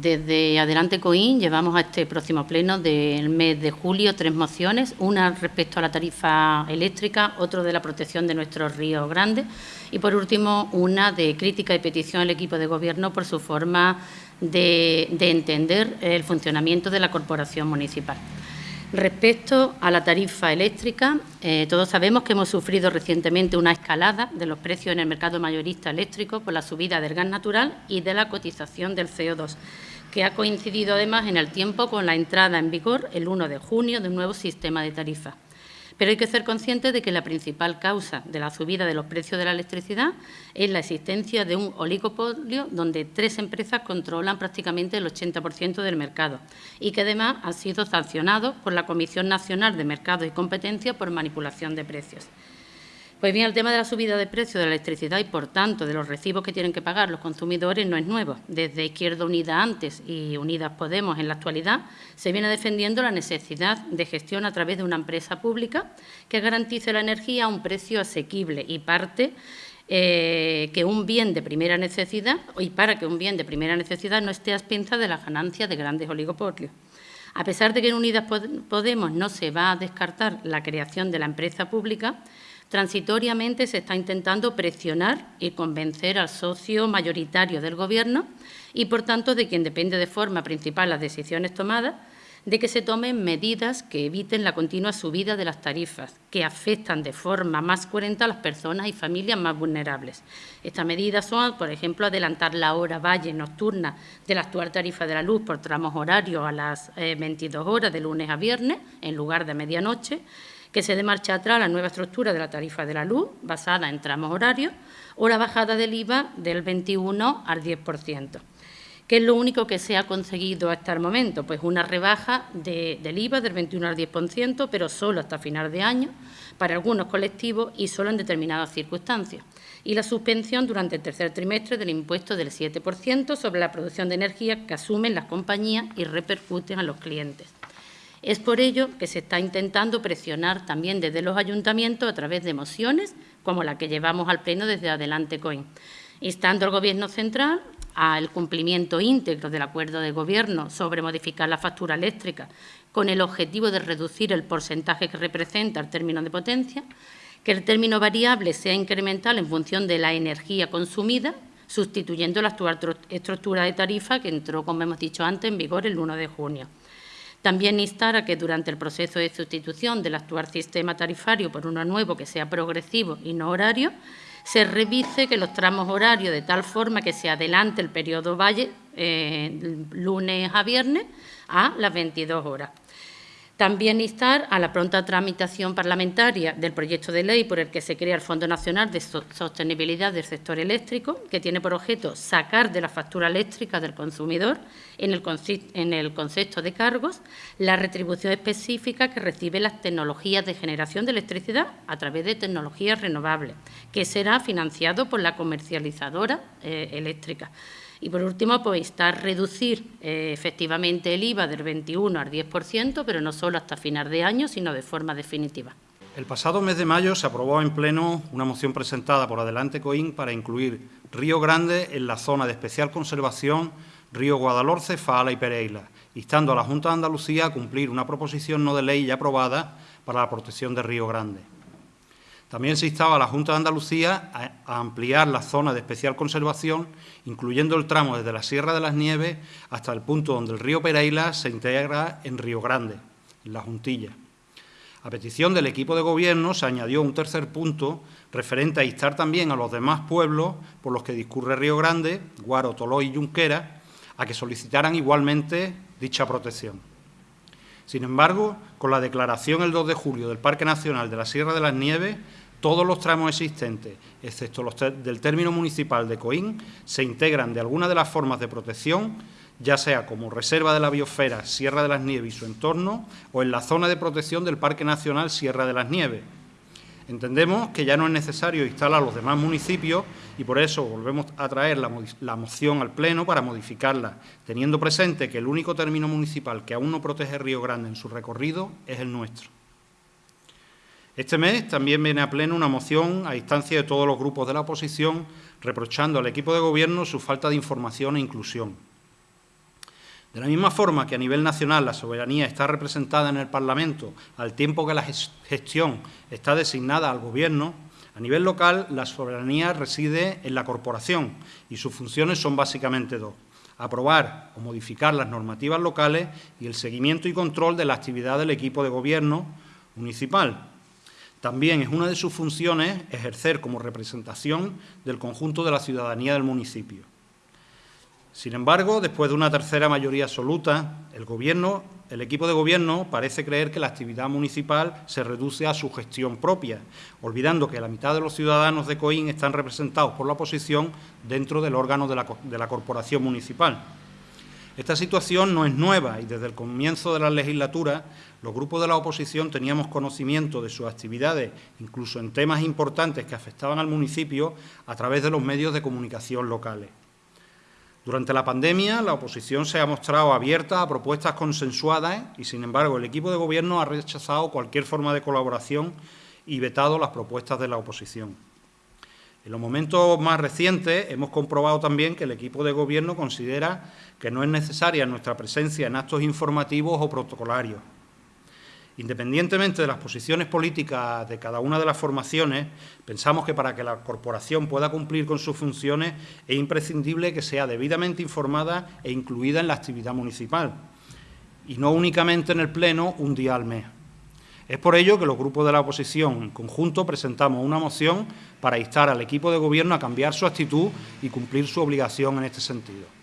Desde Adelante Coín llevamos a este próximo pleno del mes de julio tres mociones, una respecto a la tarifa eléctrica, otra de la protección de nuestros ríos grandes y, por último, una de crítica y petición al equipo de Gobierno por su forma de, de entender el funcionamiento de la corporación municipal. Respecto a la tarifa eléctrica, eh, todos sabemos que hemos sufrido recientemente una escalada de los precios en el mercado mayorista eléctrico por la subida del gas natural y de la cotización del CO2, que ha coincidido además en el tiempo con la entrada en vigor el 1 de junio de un nuevo sistema de tarifa. Pero hay que ser conscientes de que la principal causa de la subida de los precios de la electricidad es la existencia de un oligopolio donde tres empresas controlan prácticamente el 80% del mercado y que además ha sido sancionado por la Comisión Nacional de Mercados y Competencia por manipulación de precios. Pues bien, el tema de la subida de precios de la electricidad y, por tanto, de los recibos que tienen que pagar los consumidores no es nuevo. Desde Izquierda Unida antes y Unidas Podemos en la actualidad se viene defendiendo la necesidad de gestión a través de una empresa pública que garantice la energía a un precio asequible y parte eh, que un bien de primera necesidad y para que un bien de primera necesidad no esté a expensas de las ganancias de grandes oligopolios. A pesar de que en Unidas Podemos no se va a descartar la creación de la empresa pública, Transitoriamente se está intentando presionar y convencer al socio mayoritario del Gobierno y, por tanto, de quien depende de forma principal las decisiones tomadas, de que se tomen medidas que eviten la continua subida de las tarifas, que afectan de forma más coherente a las personas y familias más vulnerables. Estas medidas son, por ejemplo, adelantar la hora valle nocturna de la actual tarifa de la luz por tramos horarios a las 22 eh, horas de lunes a viernes, en lugar de medianoche, que se dé marcha atrás la nueva estructura de la tarifa de la luz, basada en tramos horarios, o la bajada del IVA del 21 al 10%. ¿Qué es lo único que se ha conseguido hasta el momento? Pues una rebaja del IVA del 21 al 10%, pero solo hasta final de año, para algunos colectivos y solo en determinadas circunstancias. Y la suspensión durante el tercer trimestre del impuesto del 7% sobre la producción de energía que asumen las compañías y repercuten a los clientes. Es por ello que se está intentando presionar también desde los ayuntamientos a través de mociones como la que llevamos al Pleno desde Adelante COIN, instando al Gobierno central al cumplimiento íntegro del acuerdo de Gobierno sobre modificar la factura eléctrica con el objetivo de reducir el porcentaje que representa el término de potencia, que el término variable sea incremental en función de la energía consumida, sustituyendo la actual estructura de tarifa que entró, como hemos dicho antes, en vigor el 1 de junio. También instar a que durante el proceso de sustitución del actual sistema tarifario por uno nuevo que sea progresivo y no horario, se revise que los tramos horarios de tal forma que se adelante el periodo valle eh, lunes a viernes a las 22 horas. También instar a la pronta tramitación parlamentaria del proyecto de ley por el que se crea el Fondo Nacional de Sostenibilidad del Sector Eléctrico, que tiene por objeto sacar de la factura eléctrica del consumidor, en el, concepto de cargos, la retribución específica que recibe las tecnologías de generación de electricidad a través de tecnologías renovables, que será financiado por la comercializadora eh, eléctrica. Y por último, pues instar reducir eh, efectivamente el IVA del 21 al 10%, pero no solo hasta final de año, sino de forma definitiva. El pasado mes de mayo se aprobó en pleno una moción presentada por Adelante Coín para incluir Río Grande en la zona de especial conservación Río Guadalhorce, Faala y Pereira, instando a la Junta de Andalucía a cumplir una proposición no de ley ya aprobada para la protección de Río Grande. También se instaba a la Junta de Andalucía a, ampliar la zona de especial conservación, incluyendo el tramo desde la Sierra de las Nieves hasta el punto donde el río Pereira se integra en Río Grande, en la Juntilla. A petición del equipo de gobierno se añadió un tercer punto referente a instar también a los demás pueblos por los que discurre Río Grande, Guaro, Toló y Junquera, a que solicitaran igualmente dicha protección. Sin embargo, con la declaración el 2 de julio del Parque Nacional de la Sierra de las Nieves, todos los tramos existentes, excepto los del término municipal de Coín, se integran de alguna de las formas de protección, ya sea como reserva de la biosfera Sierra de las Nieves y su entorno, o en la zona de protección del Parque Nacional Sierra de las Nieves, Entendemos que ya no es necesario instalar los demás municipios y por eso volvemos a traer la, moción al Pleno para modificarla, teniendo presente que el único término municipal que aún no protege Río Grande en su recorrido es el nuestro. Este mes también viene a Pleno una moción a instancia de todos los grupos de la oposición reprochando al equipo de Gobierno su falta de información e inclusión. De la misma forma que a nivel nacional la soberanía está representada en el Parlamento al tiempo que la gestión está designada al Gobierno, a nivel local la soberanía reside en la corporación y sus funciones son básicamente dos. Aprobar o modificar las normativas locales y el seguimiento y control de la actividad del equipo de gobierno municipal. También es una de sus funciones ejercer como representación del conjunto de la ciudadanía del municipio. Sin embargo, después de una tercera mayoría absoluta, el Gobierno, el equipo de Gobierno parece creer que la actividad municipal se reduce a su gestión propia, olvidando que la mitad de los ciudadanos de Coín están representados por la oposición dentro del órgano de la, de la corporación municipal. Esta situación no es nueva y desde el comienzo de la legislatura los grupos de la oposición teníamos conocimiento de sus actividades, incluso en temas importantes que afectaban al municipio, a través de los medios de comunicación locales. Durante la pandemia, la oposición se ha mostrado abierta a propuestas consensuadas y, sin embargo, el equipo de Gobierno ha rechazado cualquier forma de colaboración y vetado las propuestas de la oposición. En los momentos más recientes hemos comprobado también que el equipo de Gobierno considera que no es necesaria nuestra presencia en actos informativos o protocolarios. Independientemente de las posiciones políticas de cada una de las formaciones, pensamos que para que la corporación pueda cumplir con sus funciones es imprescindible que sea debidamente informada e incluida en la actividad municipal, y no únicamente en el Pleno un día al mes. Es por ello que los grupos de la oposición en conjunto presentamos una moción para instar al equipo de Gobierno a cambiar su actitud y cumplir su obligación en este sentido.